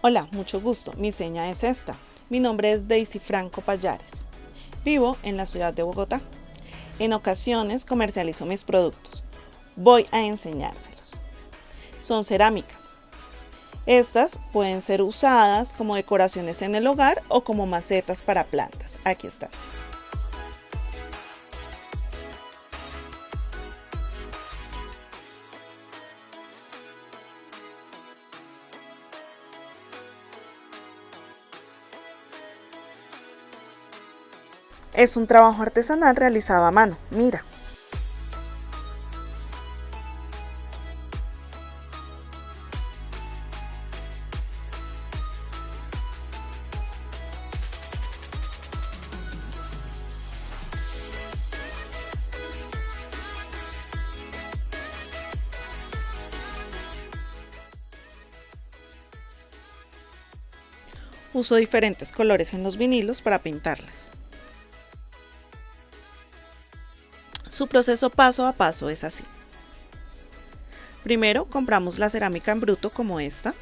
Hola, mucho gusto. Mi seña es esta. Mi nombre es Daisy Franco Payares. Vivo en la ciudad de Bogotá. En ocasiones comercializo mis productos. Voy a enseñárselos. Son cerámicas. Estas pueden ser usadas como decoraciones en el hogar o como macetas para plantas. Aquí está. Es un trabajo artesanal realizado a mano, mira. Uso diferentes colores en los vinilos para pintarlas. Su proceso paso a paso es así. Primero compramos la cerámica en bruto como esta.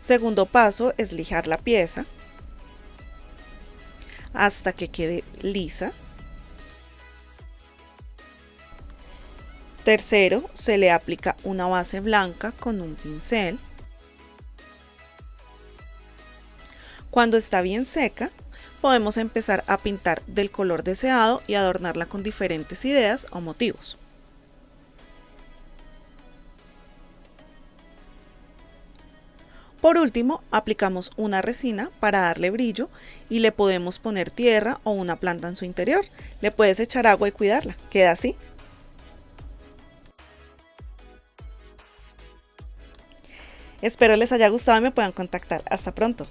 Segundo paso es lijar la pieza hasta que quede lisa. Tercero, se le aplica una base blanca con un pincel. Cuando está bien seca, podemos empezar a pintar del color deseado y adornarla con diferentes ideas o motivos. Por último, aplicamos una resina para darle brillo y le podemos poner tierra o una planta en su interior. Le puedes echar agua y cuidarla. Queda así. Espero les haya gustado y me puedan contactar. Hasta pronto.